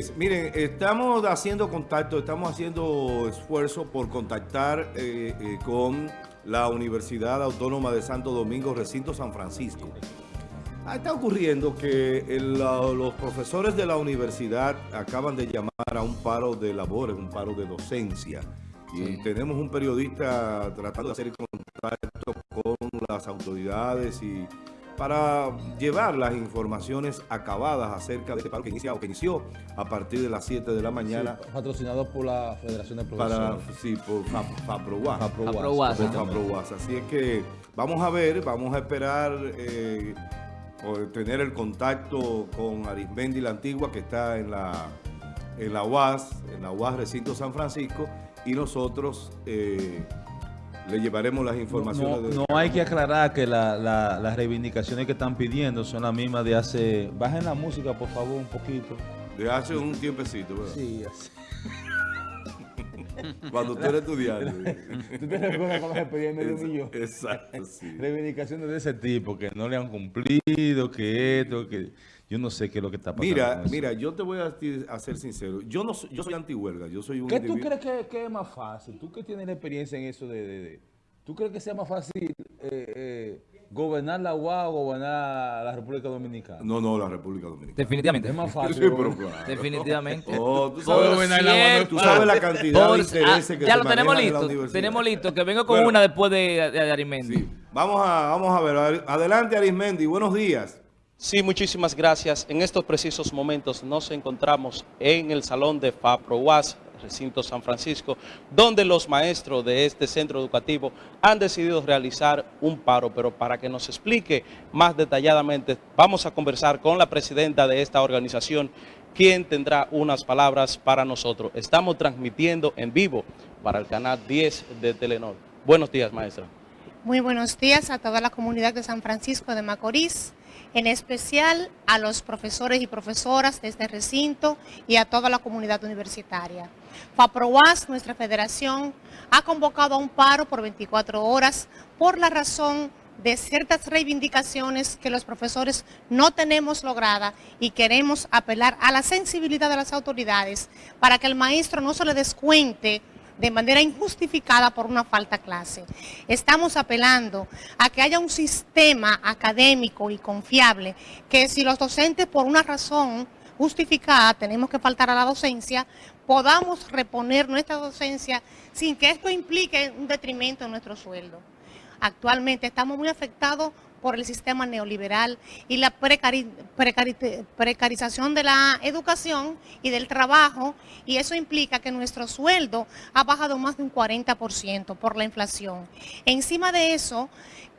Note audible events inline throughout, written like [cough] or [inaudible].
es. Miren, estamos haciendo contacto, estamos haciendo esfuerzo por contactar eh, eh, con la Universidad Autónoma de Santo Domingo, Recinto San Francisco. Ah, está ocurriendo que el- los profesores de la universidad acaban de llamar a un paro de labores, un paro de docencia. Y tenemos un periodista tratando de hacer contacto con las autoridades y para llevar las informaciones acabadas acerca de este paro que inicia o que inició a partir de las 7 de la mañana Sí, patrocinado por la Federación de para Profesores. sí, por Fa- Faproguas. Faproguas, Faproguas, Por correctamente. Faproguas. Así es que vamos a ver, vamos a esperar eh, tener el contacto con Arismendi la Antigua que está en la, en la UAS, en la UAS Recinto San Francisco y nosotros eh, le llevaremos las informaciones. No, de- no hay que aclarar que la- la- las reivindicaciones que están pidiendo son las mismas de hace... Bajen la música, por favor, un poquito. de hace un tiempecito, ¿verdad? Sí, así. [laughs] Cuando tú eres estudiante. [laughs] ¿Tú te recuerdas con los expedientes de un millón? Exacto, sí. Reivindicaciones de ese tipo, que no le han cumplido, que esto, que... Yo no sé qué es lo que está pasando. Mira, mira, yo te voy a, a ser sincero. Yo no soy, yo soy antihuelga. Yo soy un ¿Qué tú individuo- crees que, que es más fácil? ¿Tú que tienes la experiencia en eso de... de- de- ¿Tú crees que sea más fácil eh, eh, gobernar la UA o gobernar la República Dominicana? No, no, la República Dominicana. Definitivamente. Es más [laughs] fácil. Sí, pero claro. Definitivamente. Oh, tú sabes, Gobernar la UA no es cierto. tú sabes la cantidad Por- de intereses ah, que Ya se lo tenemos manejan en la listo. Tenemos listo. Que vengo con Bueno. una después de, de Arimendi. Sí. Vamos a, vamos a ver. Adelante, Arismendi. Buenos días. Sí, muchísimas gracias. En estos precisos momentos nos encontramos en el salón de FAPROUAS, recinto San Francisco, donde los maestros de este centro educativo han decidido realizar un paro, pero para que nos explique más detalladamente, vamos a conversar con la presidenta de esta organización, quien tendrá unas palabras para nosotros. Estamos transmitiendo en vivo para el canal 10 de Telenor. Buenos días, maestra. Muy buenos días a toda la comunidad de San Francisco de Macorís, en especial a los profesores y profesoras de este recinto y a toda la comunidad universitaria. FAPROAS, nuestra federación, ha convocado a un paro por 24 horas por la razón de ciertas reivindicaciones que los profesores no tenemos lograda y queremos apelar a la sensibilidad de las autoridades para que el maestro no se le descuente de manera injustificada por una falta clase. Estamos apelando a que haya un sistema académico y confiable que si los docentes por una razón justificada tenemos que faltar a la docencia, podamos reponer nuestra docencia sin que esto implique un detrimento en nuestro sueldo. Actualmente estamos muy afectados por el sistema neoliberal y la precari- precari- precarización de la educación y del trabajo, y eso implica que nuestro sueldo ha bajado más de un 40% por la inflación. Encima de eso,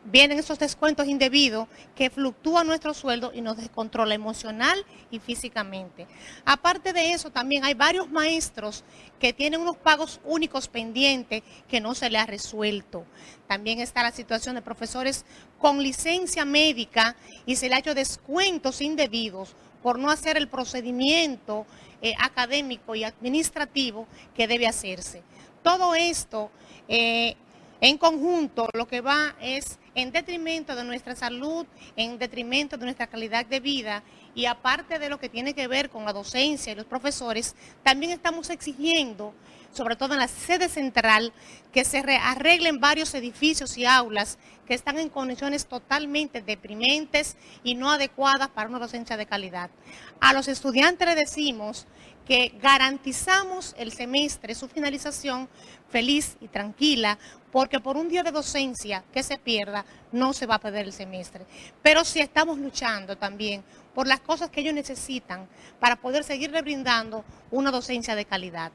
vienen esos descuentos indebidos que fluctúan nuestro sueldo y nos descontrola emocional y físicamente. Aparte de eso, también hay varios maestros que tienen unos pagos únicos pendientes que no se les ha resuelto. También está la situación de profesores con licencia médica y se le ha hecho descuentos indebidos por no hacer el procedimiento eh, académico y administrativo que debe hacerse. Todo esto eh, en conjunto lo que va es en detrimento de nuestra salud, en detrimento de nuestra calidad de vida y aparte de lo que tiene que ver con la docencia y los profesores, también estamos exigiendo, sobre todo en la sede central, que se re- arreglen varios edificios y aulas que están en condiciones totalmente deprimentes y no adecuadas para una docencia de calidad. A los estudiantes les decimos que garantizamos el semestre, su finalización feliz y tranquila, porque por un día de docencia que se pierda, no se va a perder el semestre. Pero sí estamos luchando también por las cosas que ellos necesitan para poder seguirle brindando una docencia de calidad.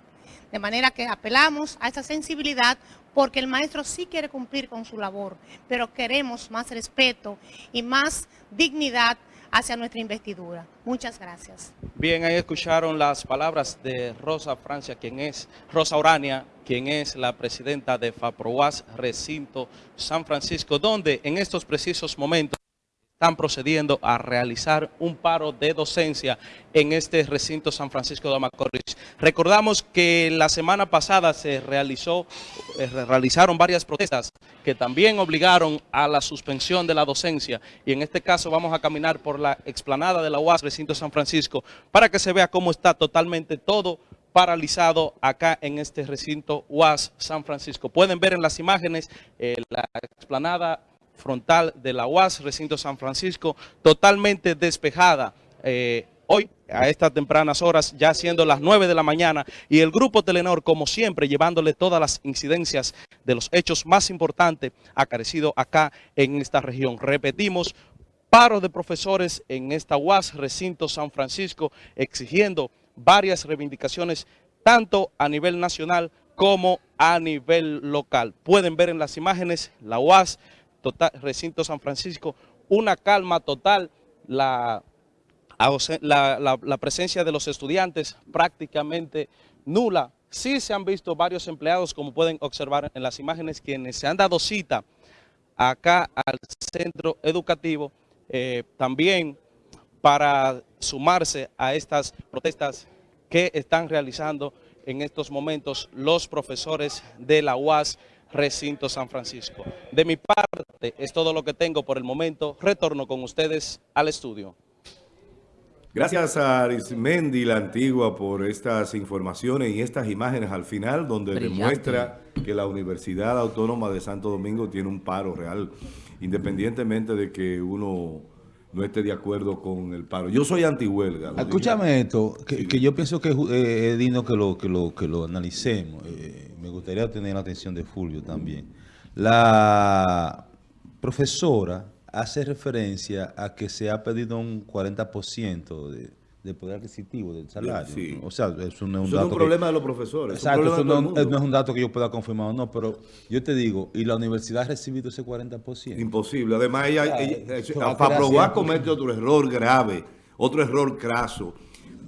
De manera que apelamos a esa sensibilidad porque el maestro sí quiere cumplir con su labor, pero queremos más respeto y más dignidad hacia nuestra investidura. Muchas gracias. Bien, ahí escucharon las palabras de Rosa Francia, quien es Rosa Urania, quien es la presidenta de FAPROAS Recinto San Francisco, donde en estos precisos momentos están procediendo a realizar un paro de docencia en este recinto San Francisco de Macorís. Recordamos que la semana pasada se realizó, eh, realizaron varias protestas que también obligaron a la suspensión de la docencia y en este caso vamos a caminar por la explanada de la UAS recinto San Francisco para que se vea cómo está totalmente todo paralizado acá en este recinto UAS San Francisco. Pueden ver en las imágenes eh, la explanada frontal de la UAS, recinto San Francisco, totalmente despejada. Eh, hoy, a estas tempranas horas, ya siendo las 9 de la mañana, y el Grupo Telenor, como siempre, llevándole todas las incidencias de los hechos más importantes acarecidos acá en esta región. Repetimos, paro de profesores en esta UAS, recinto San Francisco, exigiendo varias reivindicaciones, tanto a nivel nacional como a nivel local. Pueden ver en las imágenes la UAS, total, recinto San Francisco, una calma total, la, la, la, presencia de los estudiantes prácticamente nula. Sí se han visto varios empleados, como pueden observar en las imágenes, quienes se han dado cita acá al centro educativo, eh, también para sumarse a estas protestas que están realizando en estos momentos los profesores de la UAS Recinto San Francisco. De mi parte es todo lo que tengo por el momento. Retorno con ustedes al estudio. Gracias a Arismendi la Antigua por estas informaciones y estas imágenes al final donde Brillante. demuestra que la Universidad Autónoma de Santo Domingo tiene un paro real, independientemente de que uno no esté de acuerdo con el paro. Yo soy antihuelga. Escúchame esto, que, sí. que, yo pienso que eh, es digno que lo, que lo, que lo analicemos. Eh, me gustaría tener la atención de Fulvio también. La profesora hace referencia a que se ha pedido un 40% de, de, poder adquisitivo del salario. Sí. O sea, eso no es un, eso dato es un problema que, de los profesores. Exacto, eso no, no, es un dato que yo pueda confirmar o no, pero yo te digo, ¿y la universidad ha recibido ese 40%? Imposible. Además, ella, ella, ella para probar comete otro error grave, otro error craso.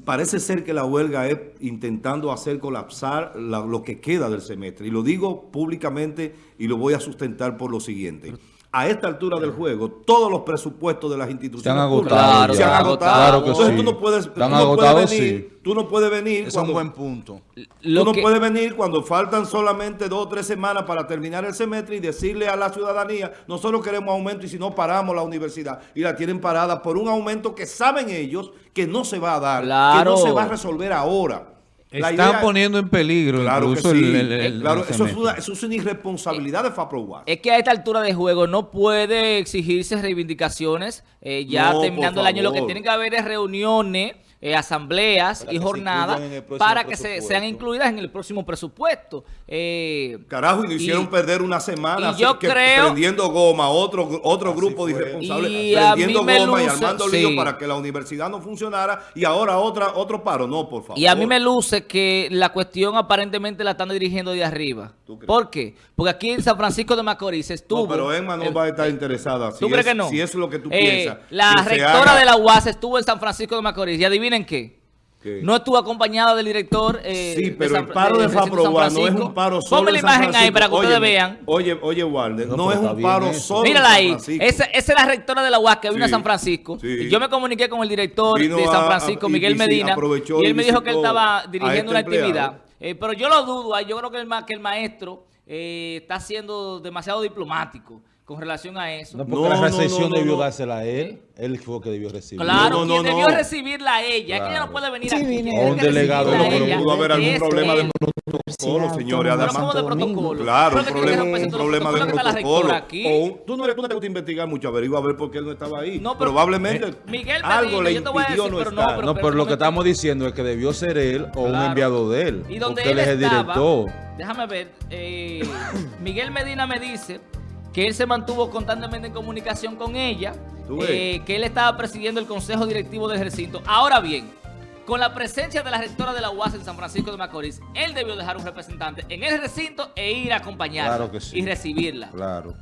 Parece ser que la huelga es intentando hacer colapsar la, lo que queda del semestre. Y lo digo públicamente y lo voy a sustentar por lo siguiente. A esta altura del juego, todos los presupuestos de las instituciones se han agotado. Claro, se han agotado. Claro que Entonces sí. tú no puedes, tú Están no agotados, puedes venir, sí. tú no puedes venir Es cuando, un buen punto. Lo tú no que- puedes venir cuando faltan solamente dos o tres semanas para terminar el semestre y decirle a la ciudadanía, nosotros queremos aumento y si no paramos la universidad. Y la tienen parada por un aumento que saben ellos que no se va a dar, Claro. que no se va a resolver ahora. Están idea- poniendo en peligro Claro que incluso sí. el, el- el- claro, el eso, es una, eso es una irresponsabilidad de FAPROWAS. Es que a esta altura de juego no puede exigirse reivindicaciones. eh, ya No, terminando el año, lo que tienen que haber es reuniones, eh, asambleas Para y jornadas para que se, sean incluidas en el próximo presupuesto. Eh, Carajo, y nos hicieron Y- perder una semana y yo que- creo- prendiendo goma, otro, otro grupo de irresponsables Y a prendiendo mí me goma y luce- armando lío sí. para que la universidad no funcionara y ahora otra otro paro. No, por favor. Y a mí me luce que la cuestión aparentemente la están dirigiendo de arriba. ¿Tú crees? ¿Por qué? Porque aquí en San Francisco de Macorís estuvo... No, pero Emma no eh, va a estar interesada. Si ¿Tú crees es, que no? Si es lo que tú Eh, piensas. La rectora haga- de la UAS estuvo en San Francisco de Macorís. ¿Y adivinen qué? ¿Qué? No estuvo acompañada del director eh, Sí, de pero San- el paro de San FAPROWAS no es un paro solo Ponme la imagen ahí para que ustedes vean. Oye, oye, Walder, no, No, es un paro eso. solo Mírala ahí. Esa, esa es la rectora de la UAS que vino a San Francisco. sí. Y yo me comuniqué con el director Vino de San Francisco, a- Miguel Medina. Y él me dijo que él estaba a dirigiendo este una empleado. actividad. Eh, pero yo lo dudo. ah, Yo creo que el, ma- que el maestro eh, está siendo demasiado diplomático con relación a eso. No, porque No, la recesión no, no, debió no. dársela a él. Él fue el que debió recibir. Claro, No, no, quien no, debió no. recibirla a ella. Es que ella Claro. no puede venir Sí, aquí. O un que delegado recibirla de a la ella Pudo haber algún es problema de protocolo, señores. Pero Además, ¿cómo de protocolo? Claro, Pero un que problema, un problema de protocolo que tú, no, le- tú no te gusta investigar mucho, averigua a ver por qué él no estaba ahí. No, pero- Probablemente Eh, Miguel algo le yo te voy a impidió decir, no pero no, estar. pero- No, pero lo que estamos diciendo es que debió ser él o un Claro. enviado de él. Y donde él es el director. déjame ver, eh, Miguel Medina me dice que él se mantuvo constantemente en comunicación con ella, eh, que él estaba presidiendo el consejo directivo del recinto. Ahora bien, con la presencia de la rectora de la UAS en San Francisco de Macorís, él debió dejar un representante en el recinto e ir a acompañarla Claro que sí. y recibirla. Claro.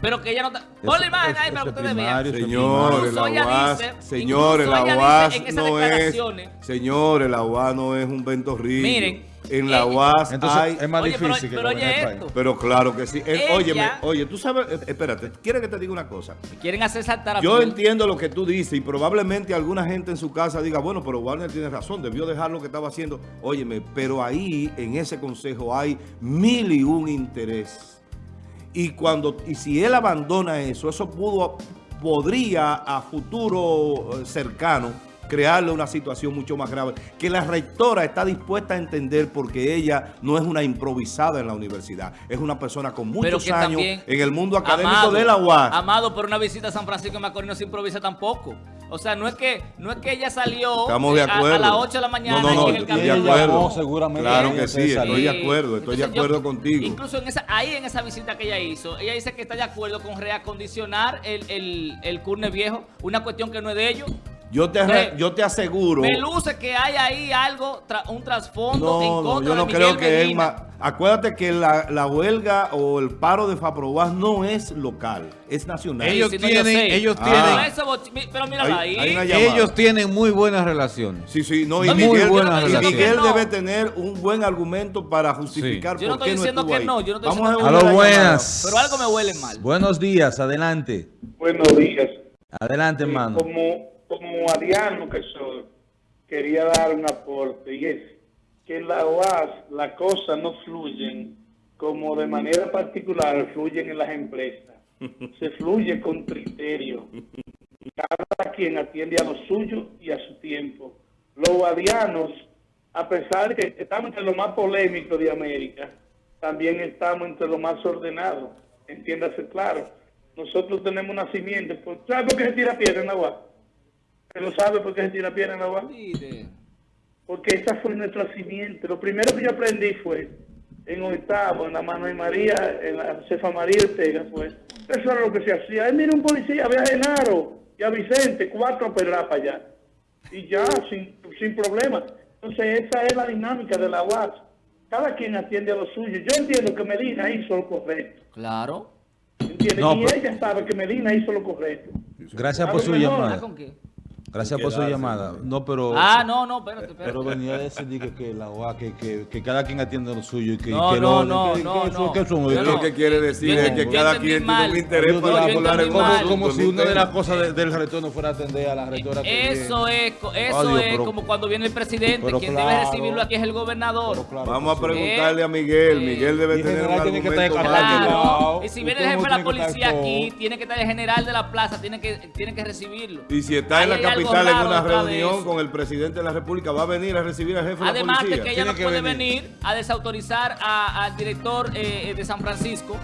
Pero que ella no está... Pon la imagen ahí para que es ustedes vean. Señores, Incluso la ella UAS, dice- señores, incluso la ella dice UAS en esas no es, declaraciones- señores, la UAS no es un ventorrillo. Miren, en la Ella- UAS Entonces hay... es más Oye, pero- difícil que pero oye esto. Pero claro que sí. Eh, Ella- óyeme, oye, tú sabes, eh, espérate, ¿quieres que te diga una cosa? Quieren hacer saltar a Yo entiendo lo que tú dices y probablemente alguna gente en su casa diga, bueno, pero Warner tiene razón, debió dejar lo que estaba haciendo. Óyeme, pero ahí en ese consejo hay mil y un interés. Y cuando y si él abandona eso, eso pudo podría a futuro eh, cercano crearle una situación mucho más grave, que la rectora está dispuesta a entender porque ella no es una improvisada en la universidad, es una persona con muchos años en el mundo académico Amado, de la UAS. Amado, por una visita a San Francisco de Macorís no se improvisa tampoco. O sea, no es que no es que ella salió Estamos de eh, a- acuerdo. A, las 8 de la mañana No, no, y en no, el estoy camino. de acuerdo. No, seguramente Claro que sí, estoy de acuerdo, estoy de yo- acuerdo contigo. Incluso en esa, ahí en esa visita que ella hizo, ella dice que está de acuerdo con reacondicionar el, el, el curne viejo, una cuestión que no es de ellos. Yo te, yo te aseguro. Me luce que hay ahí algo, tra- un trasfondo en No, no, contra yo no de creo que ma- Acuérdate que la, la huelga o el paro de Faprobas no es local, es nacional. Ellos Sí, no, tienen- ellos Ah. Pero tienen- mírala Hay- ahí. hay. Ellos tienen muy buenas relaciones. Sí, sí, no, y No, muy Miguel, buenas y relaciones. Miguel No. debe tener un buen argumento para justificar Yo no por qué estoy diciendo estuvo que ahí. no, yo no estoy Vamos a diciendo una buenas. Pero algo me huele mal. Buenos días, adelante. Buenos días. Adelante, hermano. Como, como ariano que soy, quería dar un aporte y es que en la OAS las cosas no fluyen como de manera particular fluyen en las empresas. Se fluye con criterio. Cada quien atiende a lo suyo y a su tiempo. Los guardianos, a pesar de que estamos entre los más polémicos de América, también estamos entre los más ordenados. Entiéndase claro. Nosotros tenemos nacimiento. Pues, ¿Sabe por qué se tira piedra en la UAS? ¿Usted lo sabe por qué se tira piedra en la UAS? Mire. porque esa fue nuestro nacimiento. Lo primero que yo aprendí fue en octavo, en la Manuel María, en la Josefa María Ortega, fue, eso era lo que se hacía. Ahí mira un policía, ve a Genaro y a Vicente, cuatro pedras para allá. Y ya, sin, sin problema. Entonces, esa es la dinámica de la UAS. Cada quien atiende a lo suyo. Yo entiendo que Medina hizo lo correcto. Claro. ¿Entiendes? No, y pero- ella sabe que Medina hizo lo correcto. Gracias por su mejor- ¿Ah, llamada. Gracias por su llamada. No, pero... Ah, no, no, espérate, espérate. Pero venía a decir que, que la OA, que, que, que cada quien atiende lo suyo y que, No, que no, lo- no, que- no, no. que no- Lo que quiere decir Yo es que yo cada quien mal. tiene un interés Yo para hablar mal. en como, mal. como si un una de las cosas de- del rector no fuera a atender a la rectora. Eso es, co- eso Adiós, es pero- como cuando viene el presidente, pero quien claro. debe recibirlo aquí es el gobernador. Claro Vamos a preguntarle a Miguel. Miguel debe tener un general tiene que estar argumento. Claro. Y si viene el jefe de la policía aquí, tiene que estar el general de la plaza, tiene que, tiene que recibirlo. Y si está en la algo capital en una de reunión con el presidente de la República, va a venir a recibir al jefe Además de la de policía. que ella no que puede venir. venir a desautorizar a- al director eh, de San Francisco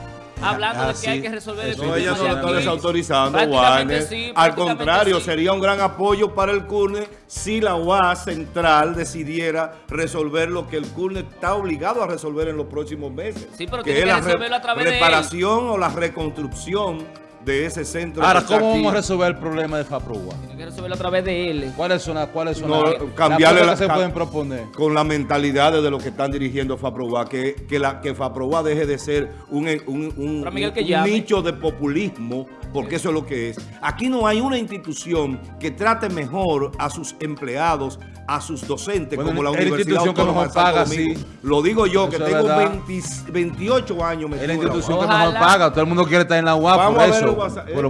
hablando Ah, de que sí. hay que resolver Eso el No, Sí, ella no problema lo de está desautorizando, Warner. sí, Al contrario, sí. sería un gran apoyo para el CURNE si la UAS central decidiera resolver lo que el CURNE está obligado a resolver en los próximos meses. Sí, pero que tiene es que resolverlo a través de él. reparación o la reconstrucción de ese centro. Ahora, que ¿cómo aquí. vamos a resolver el problema de FAPROA? Tiene que resolverlo a través de él. ¿Cuáles son las cuáles son No, las- cambiarle las la- que se ca- pueden proponer? con la mentalidad de lo que están dirigiendo FAPROBA, que, que, la, que FAPROBA deje de ser un, un- un- que un nicho de populismo, porque eso es lo que es. Aquí no hay una institución que trate mejor a sus empleados, a sus docentes, Bueno, como la es la Universidad institución que Autónoma Santo paga, sí. Lo digo yo, que Eso es tengo verdad. 20 28 años Es metido la en institución que mejor paga. Todo el mundo quiere estar en la UAP Vamos por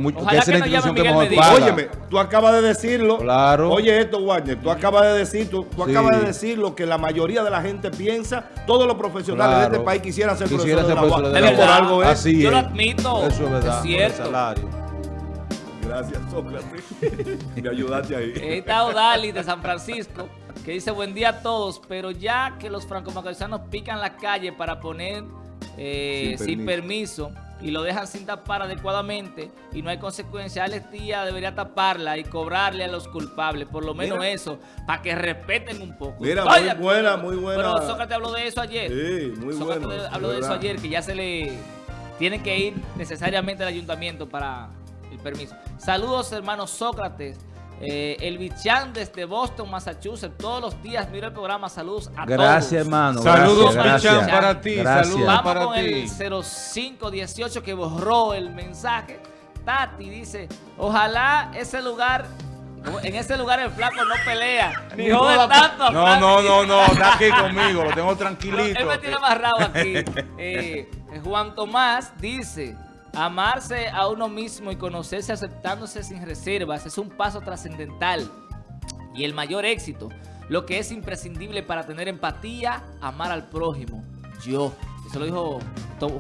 mucho- Ojalá que que es la no llame Miguel Medina. paga. Óyeme, tú acabas de decirlo. Claro. Oye esto, Wagner, tú acabas de decir, tú, tú Sí. acabas de decir lo que la mayoría de la gente piensa, todos los profesionales Claro. de este país quisieran ser Quisiera profesores ser de la de la por UAS. algo es. Así Yo lo admito. Eso es verdad. Es por el cierto. salario. Gracias, Sócrates. [laughs] Me ayudaste ahí. Ahí está Odali de San Francisco, que dice buen día a todos, pero ya que los franco-macorizanos pican la calle para poner eh, Sin sin, permiso. Y lo dejan sin tapar adecuadamente y no hay consecuencia, Alex Díaz debería taparla y cobrarle a los culpables, por lo menos Mira. eso, para que respeten un poco. Mira, Estoy muy de buena, muy buena. Pero Sócrates habló de eso ayer. Sí, muy Sócrates bueno. habló de eso verdad. ayer, que ya se le tiene que ir necesariamente al ayuntamiento para el permiso. Saludos, hermanos Sócrates. Eh, el Bichán desde Boston, Massachusetts. Todos los días miro el programa. Saludos a todos. Gracias, hermano. Saludos, gracias, Bichán, gracias. para ti. Gracias. Saludos Vamos para con ti. el 0518 que borró el mensaje. Tati dice, ojalá ese lugar En ese lugar el flaco no pelea, [laughs] ni jode tanto. a No, no, no, no, está aquí conmigo, lo tengo tranquilito. [laughs] Él me tiene amarrado aquí. [laughs] Eh, Juan Tomás dice, amarse a uno mismo y conocerse aceptándose sin reservas es un paso trascendental y el mayor éxito. Lo que es imprescindible para tener empatía, amar al prójimo. Yo. Eso lo dijo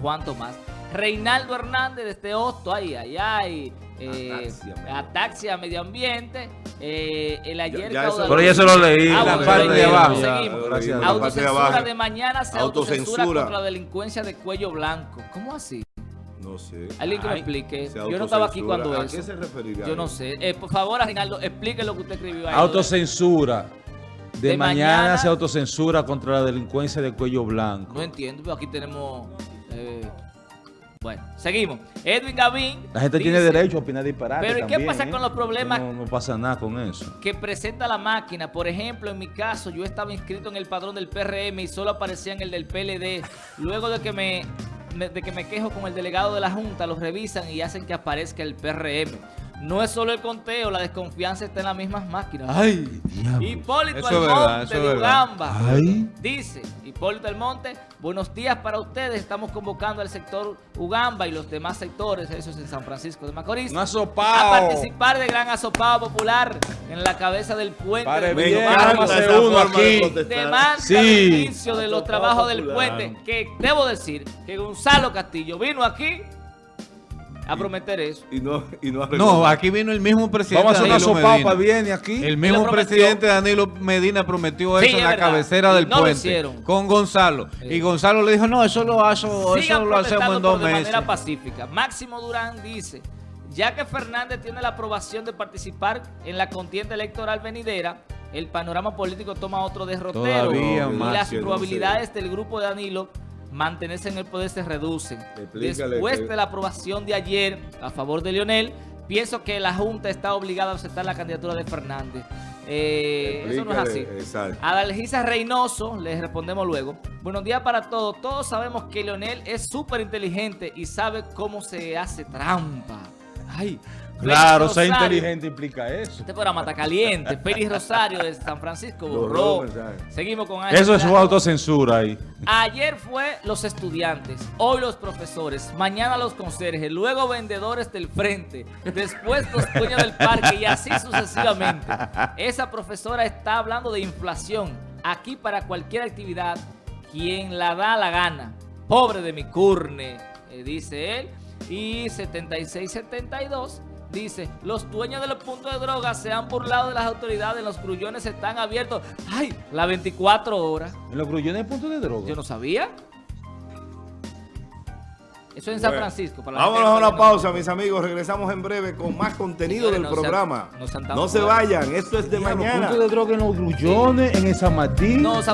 Juan Tomás. Reinaldo Hernández desde Hosto, ay, ay, ay. eh, Ataxia, medio ataxia, medio ambiente. eh, el ayer ya eso- caudaloso- Pero ya eso lo leí, Ah, la bueno, parte de abajo. seguimos. Gracias a La Dios. parte de Autocensura abajo. de mañana se autocensura Autocensura. contra la delincuencia de cuello blanco. ¿Cómo así? No sé. Alguien que me Ay, explique. Yo no estaba aquí cuando ¿A eso. qué se referiría? Yo no sé. Eh, por favor, Aguinaldo, explique lo que usted escribió ahí. Autocensura. De, De mañana, mañana- se autocensura contra la delincuencia de cuello blanco. No entiendo, pero aquí tenemos... eh, bueno, seguimos. Edwin Gavín La gente tiene derecho a opinar disparate Pero ¿y qué pasa ¿eh? con los problemas? No, no pasa nada con eso. que presenta la máquina. Por ejemplo, en mi caso, yo estaba inscrito en el padrón del PRM y solo aparecían el del PLD. Luego de que me- de que me quejo con el delegado de la Junta, los revisan y hacen que aparezca el PRM. No es solo el conteo, la desconfianza está en las mismas máquinas. Ay, diablo. Hipólito Eso es verdad, Almonte de. Ugamba. Ay. Dice Hipólito Almonte, buenos días para ustedes. Estamos convocando al sector Ugamba y los demás sectores, eso es en San Francisco de Macorís, Un a participar de gran asopado popular en la cabeza del puente. Pare de Me bien, uno de aquí. Demanda Sí. el inicio de los trabajos del puente. Que debo decir que Gonzalo Castillo vino aquí a prometer eso. Y no, y no No, aquí vino el mismo presidente Vamos a hacer una Danilo sopapa Medina. viene aquí. El mismo presidente Danilo Medina prometió Sí, eso en la verdad. cabecera del no puente con Gonzalo. Y Gonzalo le dijo, no, eso lo, hago, eso lo hacemos en dos pero de meses. manera pacífica. Máximo Durán dice, ya que Fernández tiene la aprobación de participar en la contienda electoral venidera, el panorama político toma otro derrotero Todavía y más. las probabilidades del grupo de Danilo mantenerse en el poder se reducen. Explícale Después que- de la aprobación de ayer a favor de Leonel, pienso que la Junta está obligada a aceptar la candidatura de Fernández. Eh, eso no es así. Exacto. A Dalgisa Reynoso, les respondemos luego. Buenos días para todos. Todos sabemos que Leonel es súper inteligente y sabe cómo se hace trampa. Ay, Claro, ser inteligente implica eso. Este programa está caliente. Félix Rosario de San Francisco Borró. Seguimos con Ángel Eso es su autocensura ahí. Ayer fue los estudiantes, hoy los profesores, mañana los conserjes, luego vendedores del frente, después los dueños del parque y así sucesivamente. Esa profesora está hablando de inflación. Aquí para cualquier actividad, quien la da la gana. Pobre de mi curne, eh, dice él. Y 7672 dice, los dueños de los puntos de droga se han burlado de las autoridades, los grullones están abiertos. ¡Ay! Las 24 horas. En los grullones hay puntos de droga. Yo no sabía. Eso es en San Bueno, Francisco. para Vámonos a una no- pausa, mis amigos. Regresamos en breve con más contenido del no programa. no se vayan, esto es de mañana. puntos de droga en los grullones, en el San Martín. No, San